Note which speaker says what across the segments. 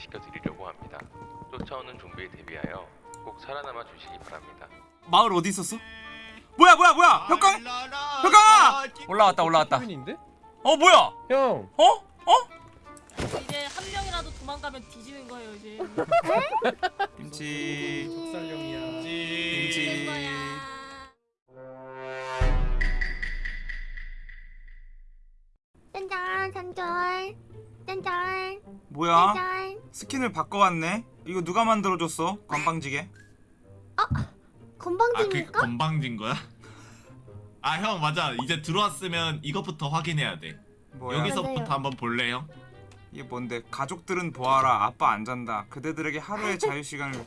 Speaker 1: 시켜드리려고 합니다. 쫓아오는 좀비에 대비하여 꼭 살아남아 주시기 바랍니다.
Speaker 2: 마을 어디 있었어? 뭐야 뭐야 뭐야 혁강 혁강아 올라왔다 올라왔다
Speaker 3: 인데
Speaker 2: 어 뭐야
Speaker 3: 형.
Speaker 2: 어 어?
Speaker 4: 이제 한 명이라도 도망가면 뒤지는 거예요 이제.
Speaker 2: 김치
Speaker 3: 쌀령이야.
Speaker 2: 김치.
Speaker 5: 짠짠 짠짠 짠짠.
Speaker 2: 뭐야?
Speaker 5: 짠짠.
Speaker 2: 스킨을 바꿔왔네. 이거 누가 만들어줬어? 건방지게?
Speaker 6: 아, 그
Speaker 5: 건방지니까?
Speaker 6: 건방진 거야? 아 형 맞아. 이제 들어왔으면 이것부터 확인해야 돼.
Speaker 2: 뭐야?
Speaker 6: 여기서부터
Speaker 5: 맞아요.
Speaker 6: 한번 볼래 형?
Speaker 2: 이게 뭔데? 가족들은 보아라. 아빠 안 잔다. 그대들에게 하루의 자유시간을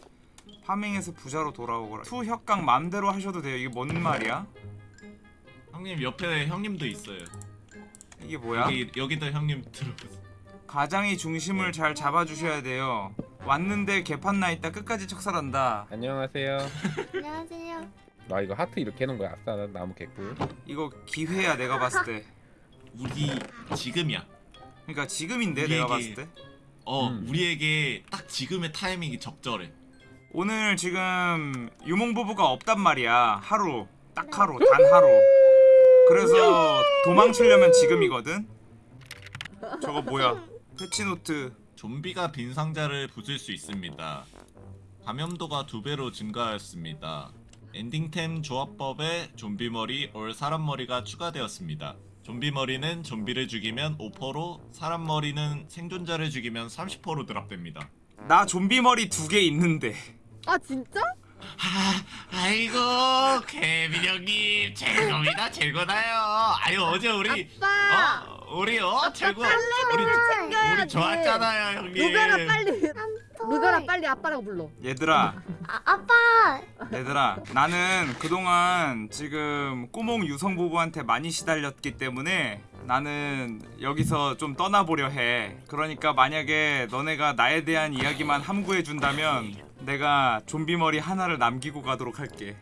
Speaker 2: 파밍해서 부자로 돌아오거라. To 혁강 맘대로 하셔도 돼요. 이게 뭔 말이야?
Speaker 6: 형님 옆에 형님도 있어요.
Speaker 2: 이게 뭐야?
Speaker 6: 여기, 여기도 형님 들어오세요
Speaker 2: 가장이 중심을 잘 잡아주셔야 돼요. 왔는데 개판 나 있다 끝까지 척살한다.
Speaker 3: 안녕하세요.
Speaker 5: 안녕하세요.
Speaker 3: 나 이거 하트 이렇게 해놓은 거야. 아싸, 난 나무 개꿀.
Speaker 2: 이거 기회야 내가 봤을 때.
Speaker 6: 우리 지금이야.
Speaker 2: 그러니까 지금인데 내가 봤을
Speaker 6: 우리에게-
Speaker 2: 때.
Speaker 6: 어
Speaker 3: 음.
Speaker 6: 우리에게 딱 지금의 타이밍이 적절해.
Speaker 2: 오늘 지금 유몽 부부가 없단 말이야. 하루. 딱 하루. 단 하루. 그래서 도망치려면 지금이거든? 저거 뭐야 패치노트.
Speaker 6: 좀비가 빈 상자를 부술 수 있습니다. 감염도가 두 배로 증가하였습니다. 엔딩템 조합법에 좀비 머리 올 사람 머리가 추가되었습니다. 좀비 머리는 좀비를 죽이면 5%로 사람 머리는 생존자를 죽이면 30%로 드랍됩니다.
Speaker 2: 나 좀비 머리 두 개 있는데.
Speaker 7: 아 진짜?
Speaker 6: 아, 아이고 케빈 형님. 최고입니다. 최고나요. 아유 어제 우리
Speaker 7: 아빠!
Speaker 6: 어 우리 어 최고. 우리. 우리 좋았잖아요 형님.
Speaker 7: 루베라 빨리
Speaker 5: 또
Speaker 7: 루베라 빨리 아빠라고 불러.
Speaker 2: 얘들아.
Speaker 5: 아, 아빠.
Speaker 2: 얘들아 나는 그동안 지금 꾸몽 유성 부부한테 많이 시달렸기 때문에 나는 여기서 좀 떠나보려 해. 그러니까 만약에 너네가 나에 대한 이야기만 함구해 준다면 내가 좀비 머리 하나를 남기고 가도록 할게.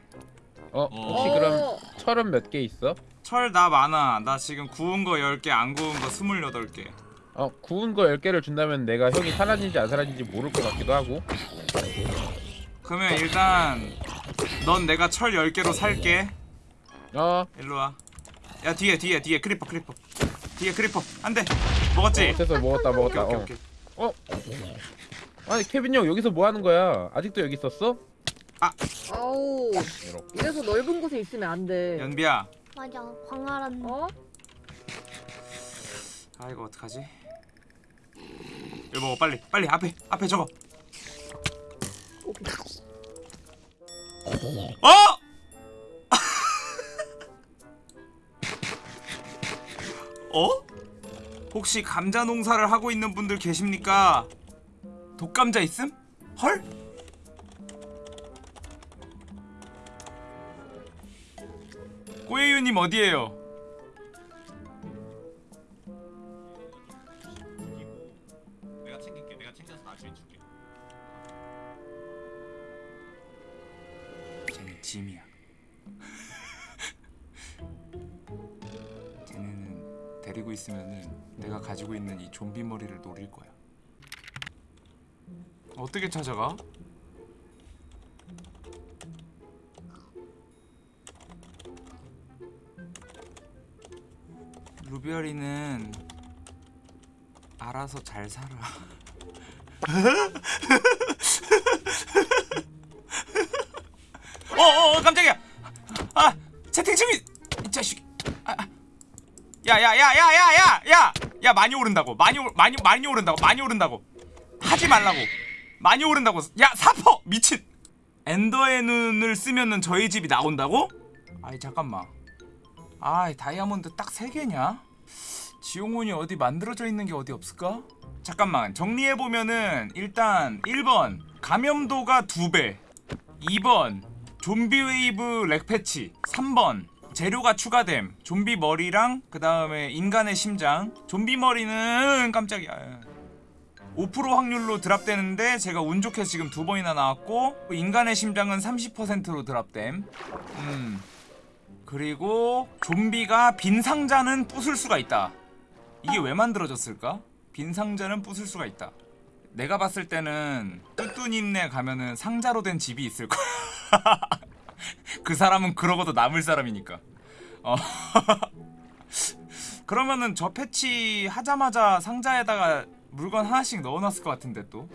Speaker 3: 어, 혹시
Speaker 6: 어.
Speaker 3: 그럼 철은 몇 개 있어?
Speaker 2: 철 나 많아 나 지금 구운 거 10개 안 구운 거 28개
Speaker 3: 어, 구운 거 10개를 준다면 내가 형이 사라진지 안 사라진지 모를 것 같기도 하고.
Speaker 2: 그러면 일단 넌 내가 철 10개로 살게
Speaker 3: 어,
Speaker 2: 일로와 야 뒤에 뒤에 뒤에 크리퍼 크리퍼 뒤에 크리퍼 안돼 먹었지?
Speaker 3: 됐어. 먹었다, 먹었다.
Speaker 2: 오케이
Speaker 3: 어.
Speaker 2: 오케이
Speaker 3: 어? 아니, 케빈 형 여기서 뭐 하는 거야? 아직도 여기 있었어?
Speaker 7: 아우
Speaker 3: 이렇게.
Speaker 7: 이래서 넓은 곳에 있으면 안돼
Speaker 2: 연비야
Speaker 5: 맞아 광활한
Speaker 7: 어?
Speaker 2: 아 이거 어떡하지? 이거 먹어 빨리 빨리 앞에 앞에 저거 어? 어? 혹시 감자 농사를 하고 있는 분들 계십니까? 독감자 있음? 헐? 꼬예유님 어디에요? 쟤는 짐이야. 쟤네는 데리고 있으면은 내가 가지고 있는 이 좀비 머리를 노릴 거야. 어떻게 찾아가? 루비아리는 알아서 잘 살아. 어어 깜짝이야. 아 채팅 중이 이 자식. 아, 야야야야야야야 야 많이 오른다고. 많이 오, 많이 많이 오른다고. 많이 오른다고. 하지 말라고. 많이 오른다고. 야 사퍼! 미친. 엔더의 눈을 쓰면은 저희 집이 나온다고? 아이 잠깐만. 아이 다이아몬드 딱세 개냐? 지용훈이 어디 만들어져 있는 게 어디 없을까? 잠깐만 정리해보면은 일단 1번 감염도가 2배. 2번 좀비 웨이브 렉 패치. 3번 재료가 추가됨. 좀비 머리랑 그 다음에 인간의 심장. 좀비 머리는 깜짝이야. 5% 확률로 드랍되는데 제가 운 좋게 지금 두 번이나 나왔고 인간의 심장은 30%로 드랍됨. 음. 그리고 좀비가 빈 상자는 부술 수가 있다 이게 왜 만들어졌을까? 빈 상자는 부술 수가 있다 내가 봤을 때는 뚜뚜님네 가면은 상자로 된 집이 있을 거야 그 사람은 그러고도 남을 사람이니까 어 그러면은 저 패치 하자마자 상자에다가 물건 하나씩 넣어놨을 것 같은데 또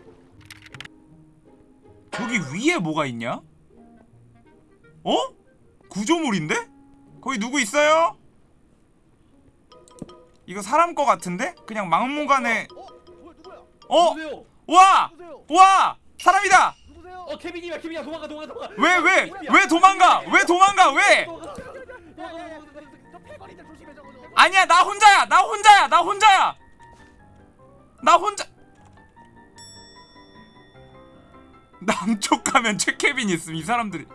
Speaker 2: 여기 위에 뭐가 있냐? 어? 구조물인데? 거기 누구 있어요? 이거 사람 거 같은데? 그냥 막무가내
Speaker 8: 어?
Speaker 2: 와! 와! 사람이다!
Speaker 9: 어 케빈이야 케빈이야 도망가 도망가 도망가
Speaker 2: 왜 왜? 왜 도망가? 왜 도망가? 왜? 아니야 나 혼자야 나 혼자야 나 혼자야 나 혼자 남쪽 가면 최케빈 있음 이 사람들이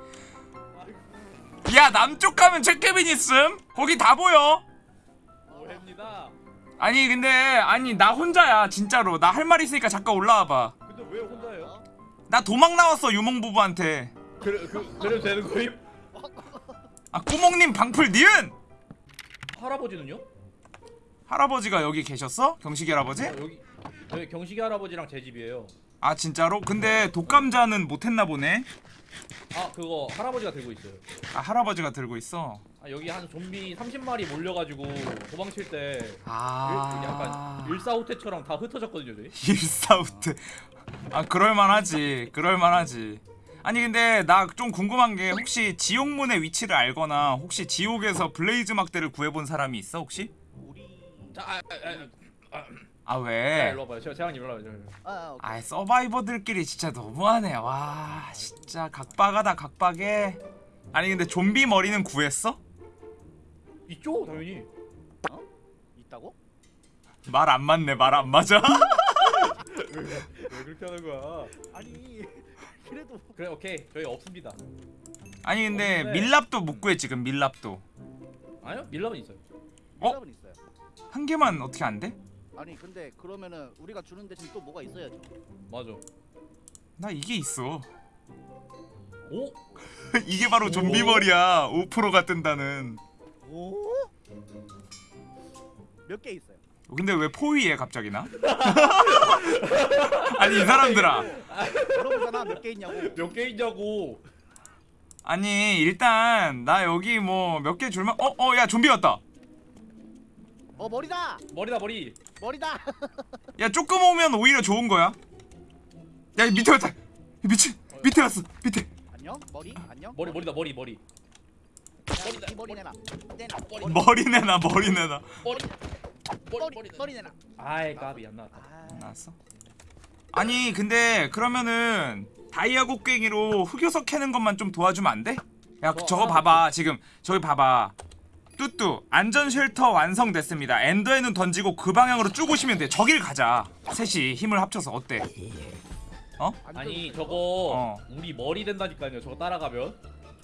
Speaker 2: 야 남쪽 가면 최케빈 있음 거기 다 보여 아니 근데 아니 나 혼자야 진짜로 나 할 말 있으니까 잠깐 올라와봐
Speaker 9: 근데 왜 혼자예요?
Speaker 2: 나 도망 나왔어 유몽 부부한테
Speaker 9: 그래 그, 그래도 되는 거임?
Speaker 2: 아 꾸몽님 방풀 니은!
Speaker 9: 할아버지는요?
Speaker 2: 할아버지가 여기 계셨어? 경식이 할아버지?
Speaker 9: 어, 여기 저희 경식이 할아버지랑 제 집이에요
Speaker 2: 아 진짜로? 근데 독감자는 못했나 보네
Speaker 9: 아 그거 할아버지가 들고 있어요
Speaker 2: 아 할아버지가 들고 있어
Speaker 9: 아, 여기 한 좀비 30마리 몰려가지고 도망칠 때
Speaker 2: 아...
Speaker 9: 일, 아 약간 일사후퇴처럼 다 흩어졌거든요 저희.
Speaker 2: 일사우트 아 그럴만하지. 그럴만하지. 아니 근데 나 좀 궁금한 게 혹시 지옥문의 위치를 알거나 혹시 지옥에서 블레이즈 막대를 구해본 사람이 있어 혹시?
Speaker 9: 자, 아, 아, 아, 아. 자,
Speaker 2: 왜?
Speaker 8: 아,
Speaker 2: 아 survivor들끼리 진짜 너무하네. 와 진짜 각박하다 각박해. 아니 근데 좀비 머리는 구했어?
Speaker 9: 있죠 당연히. 어?
Speaker 8: 있다고?
Speaker 2: 말 안 맞네 말 안 맞아?
Speaker 9: 왜, 왜 그렇게 하는 거야?
Speaker 8: 아니 그래도 뭐.
Speaker 9: 그래 오케이. 저희 없습니다.
Speaker 2: 아니 근데
Speaker 9: 없는데.
Speaker 2: 밀랍도 못 구해 지금 밀랍도.
Speaker 9: 아니요 밀랍은 있어요.
Speaker 2: 어?
Speaker 8: 밀랍은 어? 있어요.
Speaker 2: 한 개만 어떻게 안 돼?
Speaker 8: 아니 근데 그러면은 우리가 주는 대신 또 뭐가 있어야죠?
Speaker 9: 맞아.
Speaker 2: 나 이게 있어.
Speaker 9: 오?
Speaker 2: 이게 바로 좀비 머리야. 5%가 뜬다는.
Speaker 8: 오? 몇 개 있어요.
Speaker 2: 근데 왜 포위해 갑자기 나? 아니 이 사람들아
Speaker 8: 물어보잖아 몇 개 있냐고.
Speaker 9: 몇 개 있냐고.
Speaker 2: 아니 일단 나 여기 뭐 몇 개 줄만 어어 야 좀비 왔다
Speaker 8: 어 머리다.
Speaker 9: 머리다 머리.
Speaker 8: 머리다.
Speaker 2: 야 조금 오면 오히려 좋은 거야 야 밑에 왔다 미친 밑에 왔어 밑에
Speaker 8: 안녕 머리 안녕.
Speaker 9: 머리 머리다 머리 머리.
Speaker 8: 머리 내놔 머리
Speaker 2: 내놔 머리 내놔
Speaker 9: 머리
Speaker 8: 머리 머리 내놔
Speaker 9: 아이 까비 안 나왔다
Speaker 8: 안
Speaker 2: 나왔어? 아니 근데 그러면은 다이아 곡괭이로 흑요석 캐는 것만 좀 도와주면 안 돼? 야
Speaker 9: 뭐,
Speaker 2: 저거
Speaker 9: 아,
Speaker 2: 봐봐 해. 지금 저기 봐봐 뚜뚜 안전 shelter 완성됐습니다 엔더의 눈 던지고 그 방향으로 쭉 오시면 돼 저길 가자 셋이 힘을 합쳐서 어때?
Speaker 8: 어?
Speaker 9: 아니 저거
Speaker 2: 어.
Speaker 9: 우리 머리 된다니까요 저거 따라가면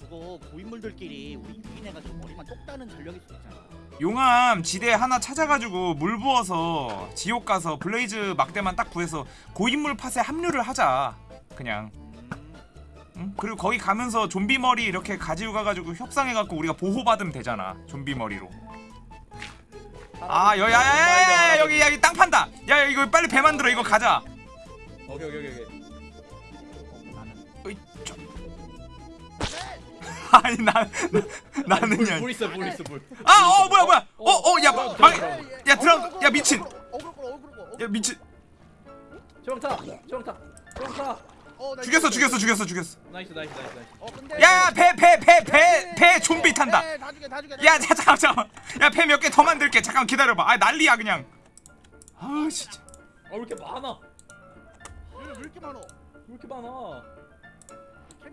Speaker 8: 그거 고인물들끼리 우리 유인해가지고 머리만 똑 따는 전략일 수 있잖아.
Speaker 2: 용암 지대 하나 찾아가지고 물 부어서 지옥 가서 블레이즈 막대만 딱 구해서 고인물 팟에 합류를 하자 그냥.
Speaker 8: 음.
Speaker 2: 응? 그리고 거기 가면서 좀비 머리 이렇게 가지고 가가지고 협상해갖고 우리가 보호받으면 되잖아 좀비 머리로. 아 여기 야야야 여기 여기 땅 판다. 야 이거 빨리 배 만들어 이거 가자.
Speaker 9: 오케이 오케이 오케이.
Speaker 2: 아니 나, 나 나는요.
Speaker 9: 물 있어 물 있어 물.
Speaker 2: 아어 뭐야 뭐야. 어어야방야 드럼
Speaker 8: 어, 어, 야 미친.
Speaker 2: 야 미친.
Speaker 9: 조영타 조영타 조영타.
Speaker 2: 죽였어 죽였어 죽였어 죽였어.
Speaker 8: nice nice nice.
Speaker 2: 야배 배 배 배 배 좀비 탄다. 야 잠깐 잠깐. 야배 몇 개 더 만들게. 잠깐 기다려봐. 아 난리야 그냥. 아 진짜.
Speaker 9: 아왜 이렇게 많아?
Speaker 8: 왜 이렇게 많아?
Speaker 9: 왜 이렇게 많아?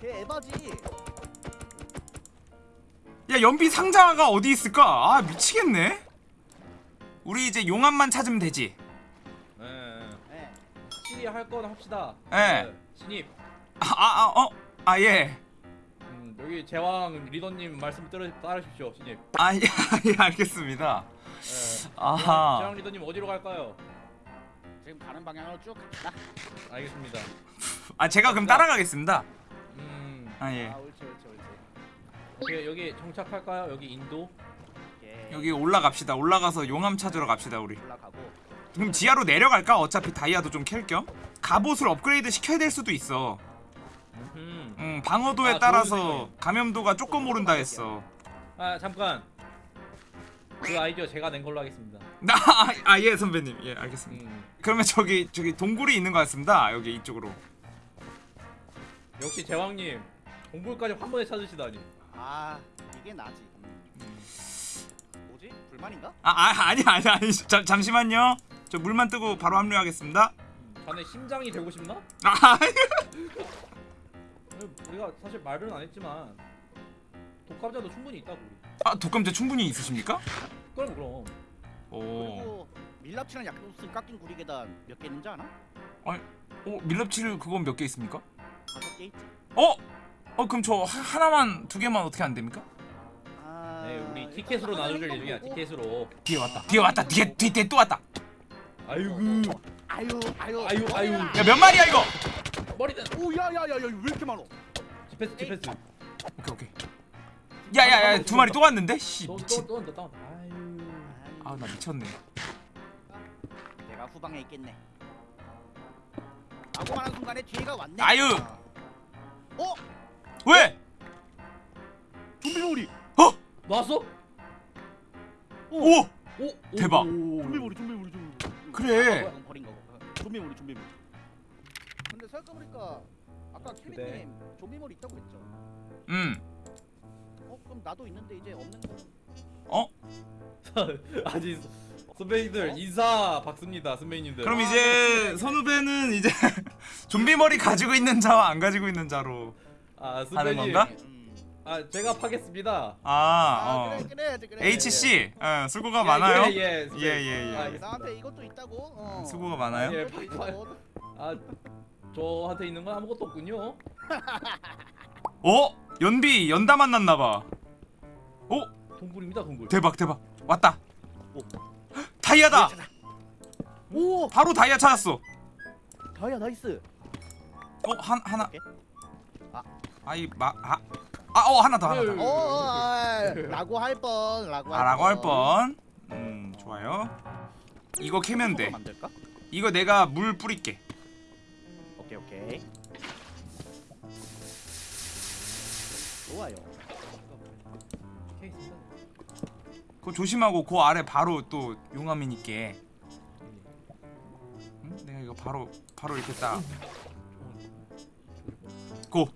Speaker 8: 걔 에바지.
Speaker 2: 야 연비 상자가 어디 있을까 아 미치겠네 우리 이제 용암만 찾으면 되지.
Speaker 8: 네.
Speaker 9: 확실히 할 건 합시다.
Speaker 2: 예.
Speaker 9: 네, 신입.
Speaker 2: 아아어아 예.
Speaker 9: 음, 여기 제왕 리더님 말씀 따르, 따르십시오, 신입.
Speaker 2: 아 예, 예 알겠습니다.
Speaker 9: 네.
Speaker 2: 아하.
Speaker 9: 제왕 리더님 어디로 갈까요?
Speaker 8: 지금 가는 방향으로 쭉 갑시다.
Speaker 9: 알겠습니다.
Speaker 2: 아 제가 그럼 따라가겠습니다.
Speaker 9: 음,
Speaker 2: 아 예.
Speaker 8: 아 옳지 옳지 옳지.
Speaker 9: 여기, 여기 정착할까요? 여기 인도.
Speaker 8: 오케이.
Speaker 2: 여기 올라갑시다. 올라가서 용암 찾으러 갑시다 우리.
Speaker 8: 올라가고.
Speaker 2: 그럼 지하로 내려갈까? 어차피 다이아도 좀 캘 겸. 갑옷을 업그레이드 시켜야 될 수도 있어.
Speaker 9: 음.
Speaker 2: 음 방어도에
Speaker 9: 아,
Speaker 2: 따라서. 감염도가 조금 오른다 했어.
Speaker 9: 아 잠깐. 그 아이디어 제가 낸 걸로 하겠습니다.
Speaker 2: 나아예 선배님 예 알겠습니다.
Speaker 9: 음,
Speaker 2: 그러면 저기 저기 동굴이 있는 것 같습니다. 여기 이쪽으로.
Speaker 9: 역시 제왕님 동굴까지 한 번에 찾으시다니.
Speaker 8: 아 이게 나지. 음. 뭐지? 불만인가?
Speaker 2: 아, 아 아니 아니 아니 잠, 잠시만요. 저 물만 뜨고 바로 합류하겠습니다.
Speaker 9: 자네 심장이 되고 싶나?
Speaker 2: 아
Speaker 9: 우리가 사실 말은 안 했지만 독감자도 충분히 있다고 우리.
Speaker 2: 아, 독감제 충분히 있으십니까?
Speaker 9: 그럼 그럼.
Speaker 2: 오.
Speaker 8: 밀랍치랑 약도스 깎인 구리 계단 몇 개 있는지 아나?
Speaker 2: 어 밀랍치를 그건 몇 개 있습니까?
Speaker 8: 다섯 개 있지.
Speaker 2: 어? 어 그럼 저 하, 하나만 두 개만 어떻게 안 됩니까?
Speaker 8: 아.
Speaker 9: 네, 우리 티켓으로
Speaker 8: 하나는
Speaker 9: 나눠줄
Speaker 8: 거
Speaker 9: 예정이야. 티켓으로.
Speaker 2: 뒤에 왔다. 뒤에 왔다. 뒤에 뒤에, 뒤에 또 왔다.
Speaker 9: 아이고.
Speaker 8: 아유 아유
Speaker 9: 아유, 아유.
Speaker 2: 야 몇 마리야 이거?
Speaker 9: 머리는
Speaker 8: 오야야야야 왜 이렇게 많어?
Speaker 9: 디펜스 디펜스.
Speaker 2: 오케이 오케이. 야야야 두 마리 또 왔는데? 씨 미친.
Speaker 9: 너너너 너. 아유.
Speaker 2: 아나 미쳤네.
Speaker 8: 내가 후방에 있겠네. 라고 말한 순간에 뒤에가 왔네.
Speaker 2: 아유.
Speaker 8: 어?
Speaker 2: 왜?
Speaker 8: 좀비몰이.
Speaker 9: 나왔어?
Speaker 2: 오!
Speaker 9: 오. 오,
Speaker 2: 대박.
Speaker 9: 오.
Speaker 8: 좀비몰이 좀비몰이 좀비몰이.
Speaker 2: 그래.
Speaker 8: 아, 버린 거고. 좀비몰이 좀비몰이. 근데 생각해보니까 아까
Speaker 9: 그래.
Speaker 8: 케빈님 좀비몰이 있다고 했죠.
Speaker 2: 음.
Speaker 8: 어 그럼 나도 있는데 이제 없는 거.
Speaker 2: 어?
Speaker 9: 아니 선배님들 인사 박습니다 선배님들.
Speaker 2: 그럼 이제 선후배는 이제 좀비 머리 가지고 있는 자와 안 가지고 있는 자로.
Speaker 9: 아
Speaker 2: 하는. 건가?
Speaker 8: 음.
Speaker 9: 아 제가 파겠습니다.
Speaker 2: 아,
Speaker 8: 아
Speaker 2: 어.
Speaker 8: 그래 그래.
Speaker 2: H 씨, 어, 수고가
Speaker 9: 예,
Speaker 2: 많아요.
Speaker 9: 예, 예,
Speaker 2: 예, 예, 예.
Speaker 9: 아,
Speaker 8: 나한테 이것도 있다고. 어.
Speaker 2: 수고가 많아요.
Speaker 9: 예,
Speaker 8: 이것도
Speaker 9: 파-
Speaker 8: 있다고.
Speaker 9: 아 저한테 있는 건 아무것도 없군요.
Speaker 2: 어? 연비 연다 만났나 봐. 어?
Speaker 9: 동굴입니다 동굴.
Speaker 2: 대박 대박. 왔다.
Speaker 8: 오.
Speaker 2: 다이아다.
Speaker 8: 오
Speaker 2: 바로 다이아 찾았어.
Speaker 8: 다이아 nice.
Speaker 2: 어, 한 하나.
Speaker 8: 오케이. 아.
Speaker 2: 아이 마 아. 아, 어, 하나 더 하나 더.
Speaker 9: 음.
Speaker 8: 어, 어, 아, 라고 할 뻔, 라고 할
Speaker 2: 아, 라고 할
Speaker 8: 뻔.
Speaker 2: 뻔. 음, 좋아요. 이거 캐면 돼.
Speaker 8: 만들까?
Speaker 2: 이거 내가 물 뿌릴게.
Speaker 8: 오케이, 오케이. 좋아요.
Speaker 2: 그거 조심하고 그 아래 바로 또 용암이니까. 응? 내가 이거 바로 바로 이렇게 딱. 고.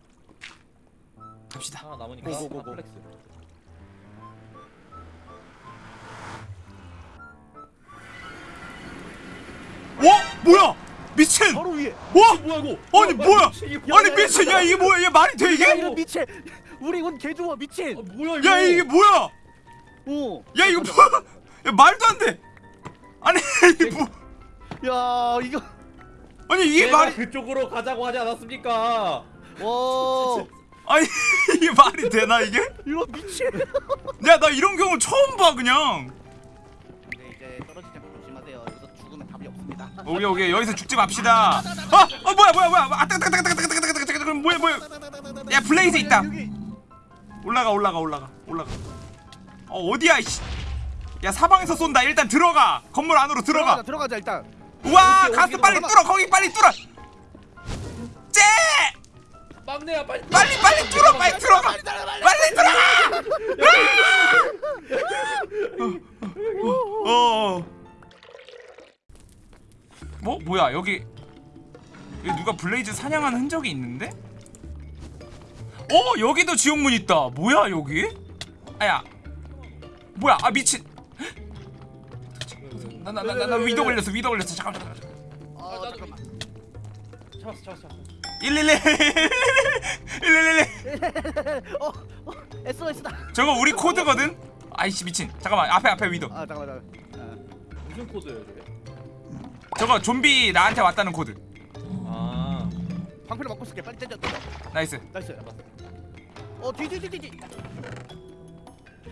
Speaker 2: 갑시다.
Speaker 9: 하나 남으니까
Speaker 8: 고고고고.
Speaker 9: 컴플렉스.
Speaker 2: 어? 뭐야? 미친!
Speaker 8: 바로 위에.
Speaker 2: 와!
Speaker 9: 뭐야 이거?
Speaker 2: 아니 뭐야? 아니 미친! 야 이게 뭐야? 얘 말이 돼
Speaker 8: 야,
Speaker 2: 이게?
Speaker 8: 이거 미친. 우리 운개 좋아,
Speaker 9: 아,
Speaker 8: 미친.
Speaker 9: 뭐야 이거?
Speaker 2: 야 이게 뭐야?
Speaker 8: 오.
Speaker 2: 야 이거 뭐야? 야 말도 안 돼. 아니 이게 뭐?
Speaker 8: 야, 이거.
Speaker 2: 아니 이게 말이
Speaker 9: 그쪽으로 가자고 하지 않았습니까?
Speaker 8: 와.
Speaker 2: 아니 이게 말이 되나 이게?
Speaker 8: 이거 미친.
Speaker 2: 야나 이런 경우 처음 봐 그냥.
Speaker 8: 근데 이제 떨어지지 조심하세요. 여기서 죽으면 답이 없습니다.
Speaker 2: 오케이 오케이 여기서 죽지 맙시다. 아, 어 뭐야 뭐야 뭐야? 아 따가 따가 따가 따가 따가 따가 따가 뭐야 뭐야? 야 블레이즈 있다. 올라가 올라가 올라가 올라가. 어 어디야 이씨. 야 사방에서 쏜다. 일단 들어가. 건물 안으로 들어가.
Speaker 8: 들어가자, 들어가자 일단.
Speaker 2: 우와 가스 빨리. 뚫어 거기 빨리 뚫어. 쟤
Speaker 9: 막내야 빨리.
Speaker 2: 빨리 빨리 뚫어 빨리 들어가. 빨리 들어가. 어. 뭐 뭐야 여기 여기 누가 Blaze 사냥한 흔적이 있는데? 어 여기도 지옥문 있다. 뭐야 여기? 아야 뭐야 아 미친. 나 나 나 나 위도 걸렸어 위도 걸렸어 잠깐만 잠깐만.
Speaker 8: 어, 잠깐만.
Speaker 9: 잡았어 잡았어.
Speaker 2: 111 111
Speaker 8: 어, 어, SOS다.
Speaker 2: 저거 우리 코드거든? 아이씨 미친 잠깐만 앞에 앞에 Wither
Speaker 8: 아, 잠깐만, 잠깐만.
Speaker 9: 무슨 코드예요 저게?
Speaker 2: 저거 좀비 나한테 왔다는 코드
Speaker 9: 아
Speaker 8: 방패를 맞고 쓸게 빨리 땡겨
Speaker 2: 나이스
Speaker 8: 나이스 어 뒤뒤뒤뒤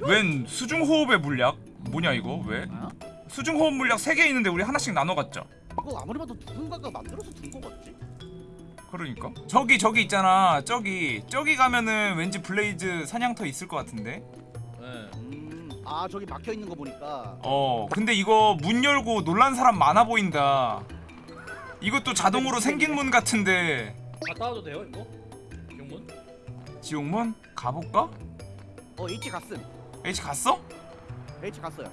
Speaker 2: 웬 수중 호흡의 물약? 뭐냐 이거 왜?
Speaker 8: 아?
Speaker 2: 수중 호흡 물약 3개 있는데 우리 하나씩 나눠 갔죠
Speaker 8: 이거 아무리 봐도 누군가가 만들어서 둔거 같지?
Speaker 2: 그러니까 저기 저기 있잖아 저기 저기 가면은 왠지 Blaze 사냥터 있을 것 같은데
Speaker 9: 네.
Speaker 8: 음아 저기 막혀 있는 거 보니까
Speaker 2: 어 근데 이거 문 열고 놀란 사람 많아 보인다 이것도 자동으로 생긴 문 같은데
Speaker 9: 갔다 와도 돼요 이거? 경문?
Speaker 2: 지옥문? 가볼까?
Speaker 8: 어 H 갔음
Speaker 2: H 갔어?
Speaker 8: H 갔어요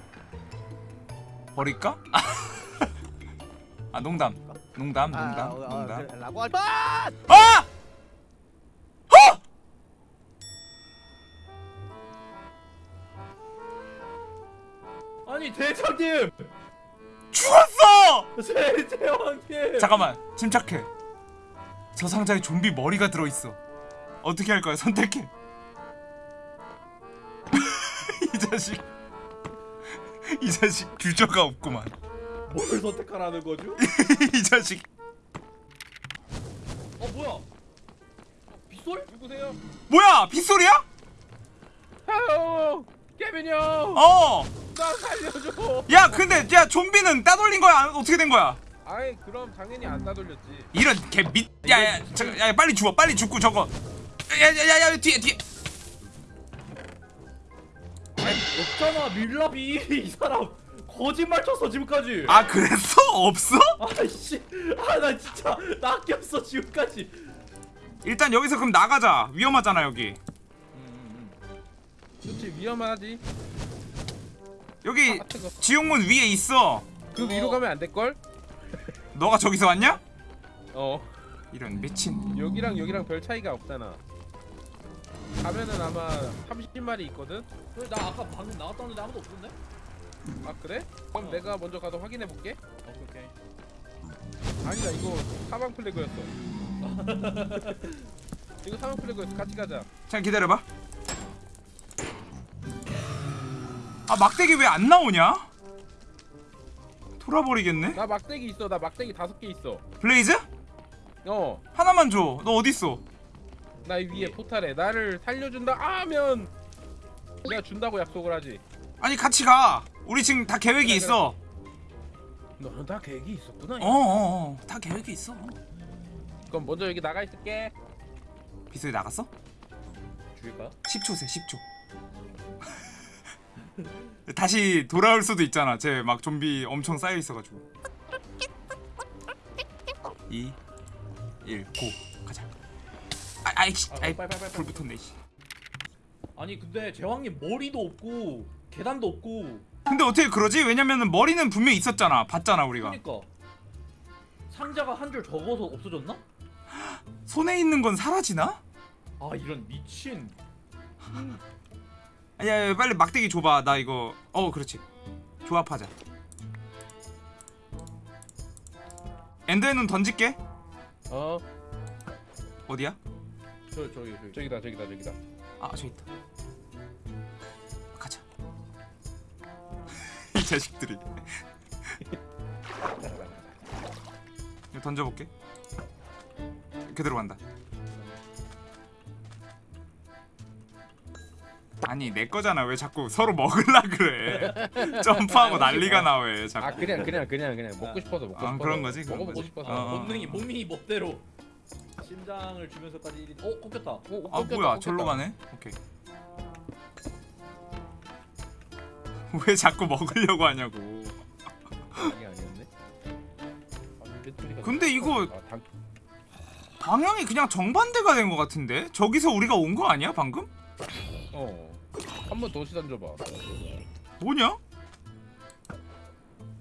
Speaker 2: 버릴까? 아 농담 농담
Speaker 8: 아,
Speaker 2: 농담
Speaker 8: 어, 어,
Speaker 2: 농담
Speaker 8: 라고 할 뻔!
Speaker 2: 아! 어!
Speaker 9: 아니 대장님!
Speaker 2: 죽었어!
Speaker 9: 대장님!
Speaker 2: 잠깐만 침착해 저 상자에 좀비 머리가 들어있어 어떻게 할 거야 선택해 이 자식 이 자식 규저가 없구만
Speaker 9: 뭘 선택하라는 거죠?
Speaker 2: 이 자식
Speaker 9: 어 뭐야? 빗솔? 누구세요?
Speaker 2: 뭐야 빗소리야?
Speaker 3: 아유 깨빈이 형!
Speaker 2: 어!
Speaker 3: 나 살려줘!
Speaker 2: 야 근데 야 좀비는 따돌린 거야 안- 어떻게 된 거야?
Speaker 3: 아이 그럼 당연히 안 따돌렸지
Speaker 2: 이런 개밑 야야 저, 야 빨리 죽어 빨리 죽고 저거 야야야야 뒤에 뒤에
Speaker 9: 없잖아 밀라비 이 사람 거짓말 쳤어 지금까지
Speaker 2: 아 그랬어? 없어?
Speaker 9: 아이씨 아 나 진짜 낚였어 지금까지
Speaker 2: 일단 여기서 그럼 나가자 위험하잖아 여기
Speaker 3: 그렇지 위험하지
Speaker 2: 여기
Speaker 3: 아
Speaker 2: 지옥문 위에 있어
Speaker 3: 그 위로 가면 안 될걸?
Speaker 2: 너가 저기서 왔냐?
Speaker 3: 어
Speaker 2: 이런 미친
Speaker 3: 여기랑 여기랑 별 차이가 없잖아 가면은 아마 30마리 있거든?
Speaker 9: 왜, 나 아까 방금 나갔다 왔는데 아무도 없던데?
Speaker 3: 아 그래? 그럼
Speaker 9: 어.
Speaker 3: 내가 먼저 가서 확인해 볼게.
Speaker 9: 오케이 오케이.
Speaker 3: 아니다 이거 사방 플래그였어. 이거 사방 플래그였어. 같이 가자.
Speaker 2: 잠깐 기다려봐. 아 막대기 왜 안 나오냐? 돌아버리겠네.
Speaker 3: 나 막대기 있어. 나 막대기 다섯 개 있어.
Speaker 2: Blaze?
Speaker 3: 어나
Speaker 2: 하나만 줘 너 어딨어?
Speaker 3: 위에 포탈에 나를 살려준다 하면 내가 준다고 약속을 하지.
Speaker 2: 아니 같이 가 우리 지금 다 계획이 있어.
Speaker 3: 너는 다 계획이 있었구나
Speaker 2: 어어어. 다 계획이 있어.
Speaker 3: 그럼 먼저 여기 나가 있을게.
Speaker 2: 비서이 나갔어?
Speaker 9: 죽일까?
Speaker 2: 10초 세 10초. 다시 돌아올 수도 있잖아. 쟤 막 좀비 엄청 쌓여 있어가지고. 2 1 고. 가자. 아, 아이씨.
Speaker 9: 아,
Speaker 2: 아이 불. 붙었네 씨.
Speaker 9: 아니 근데 제왕님 머리도 없고 계단도 없고
Speaker 2: 근데 어떻게 그러지? 왜냐면은 머리는 분명히 있었잖아. 봤잖아 우리가.
Speaker 9: 그러니까. 상자가 한 줄 적어서 없어졌나?
Speaker 2: 손에 있는 건 사라지나?
Speaker 9: 아 이런 미친.
Speaker 2: 야, 야 빨리 막대기 줘봐. 나 이거 어 그렇지. 조합하자. 엔더의 눈 던질게.
Speaker 3: 어?
Speaker 2: 어디야?
Speaker 9: 저 저기 저기.
Speaker 3: 저기다 저기다 저기다.
Speaker 2: 아 저기 있다 자식들이. 이거 던져볼게. 그대로 간다. 아니 내 거잖아. 왜 자꾸 서로 먹을라 그래? 점프하고 난리가 나왜
Speaker 3: 아
Speaker 2: 자꾸.
Speaker 3: 그냥 그냥 그냥 그냥 먹고 싶어서 먹고
Speaker 2: 아,
Speaker 3: 싶어서.
Speaker 2: 그런 거지, 그런
Speaker 3: 먹어보고
Speaker 2: 거지.
Speaker 3: 싶어서.
Speaker 2: 어, 어.
Speaker 9: 본능이 본능이 멋대로. 심장을 주면서까지 1인 어 꺾였다.
Speaker 3: 어,
Speaker 2: 아
Speaker 3: 꺾였다,
Speaker 2: 뭐야?
Speaker 3: 꺾였다.
Speaker 2: 절로 가네? 오케이 왜 자꾸 먹으려고 하냐고
Speaker 3: 이게 아니었네 아,
Speaker 2: 근데 이거
Speaker 3: 아, 당...
Speaker 2: 방향이 그냥 정반대가 된 것 같은데 저기서 우리가 온 거 아니야 방금?
Speaker 3: 어 한 번 더 시선 줘봐
Speaker 2: 뭐냐?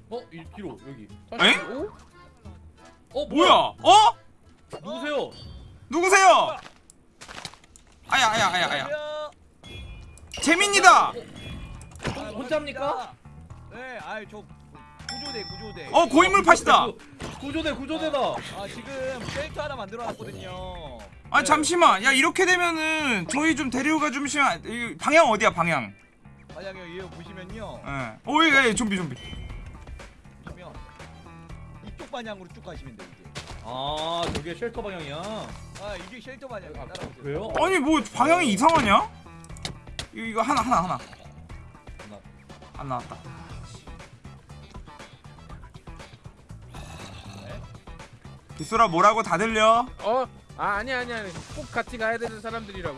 Speaker 9: 어 1kg 여기
Speaker 2: 에?
Speaker 3: 오?
Speaker 9: 어
Speaker 2: 뭐야? 어?
Speaker 9: 누구세요?
Speaker 2: 누구세요? 아야 아야 아야 아야 재민이다.
Speaker 9: 혼- 혼자입니까?
Speaker 8: 네 아이 저 구조대 구조대
Speaker 2: 어 고인물 팟이다.
Speaker 9: 구- 구조대 구조대다
Speaker 8: 아 지금 셀트 하나 만들어놨거든요
Speaker 2: 아 잠시만 야 이렇게 되면은 저희 좀 데려가 주시면 이 방향 어디야 방향?
Speaker 8: 만약에 이거 보시면요
Speaker 2: 예. 오예 예, 좀비 좀비.
Speaker 8: 보시면 이쪽 방향으로 쭉 가시면 돼요 이제
Speaker 9: 아 저게 shelter 방향이야.
Speaker 10: 아 이게 쉘터 마냥 따라오세요.
Speaker 9: 왜요?
Speaker 2: 아니 뭐 방향이 이상하냐? 이거, 이거 하나 하나 하나. 안 나왔다 빗소라 뭐라고 다 들려?
Speaker 3: 어? 아 아니야 아니야 아니야. 꼭 같이 가야 되는 사람들이라고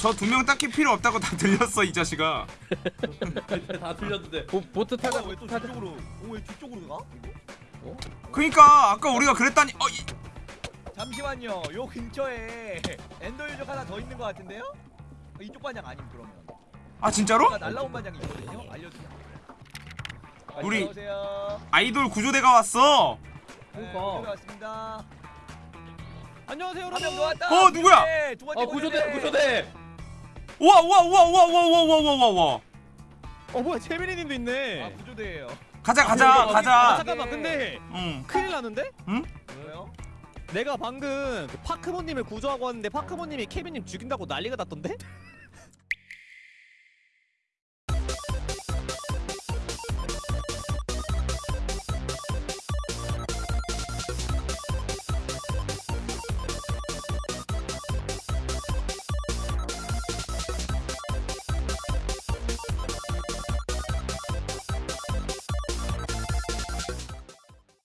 Speaker 2: 저 두 명 딱히 필요 없다고 다 들렸어 이 자식아
Speaker 9: 다 들렸는데.
Speaker 3: 보, 보트 타자
Speaker 10: 왜또
Speaker 3: 보트 타자
Speaker 10: 뒤쪽으로? 어, 왜 뒤쪽으로 가?
Speaker 2: 그니까 아까 우리가 그랬다니 어, 이,
Speaker 10: 잠시만요. 요 근처에 엔더 유적 하나 더 있는 것 같은데요? 어, 이쪽 반장 아님 그러면?
Speaker 2: 아 진짜로?
Speaker 10: 아, 날라온 반장이 있거든요. 알려주세요.
Speaker 2: 아, 우리 아이돌 구조대가 왔어.
Speaker 10: 네, 고맙습니다.
Speaker 9: 안녕하세요,
Speaker 10: 여러분. 어, 왔다.
Speaker 2: 어, 누구야?
Speaker 10: 네,
Speaker 3: 아,
Speaker 9: 구조대, 구조대.
Speaker 2: 우와, 우와, 우와, 우와, 우와, 우와, 우와, 우와.
Speaker 11: 어, 뭐야, 채민이님도 있네.
Speaker 10: 아, 구조대예요.
Speaker 2: 가자, 아, 가자,
Speaker 11: 아,
Speaker 2: 가자.
Speaker 11: 아, 잠깐만, 근데
Speaker 2: 응.
Speaker 11: 큰일 나는데? 응?
Speaker 10: 왜요?
Speaker 11: 내가 방금 그 파크모님을 구조하고 왔는데 파크모님이 케빈님 죽인다고 난리가 났던데?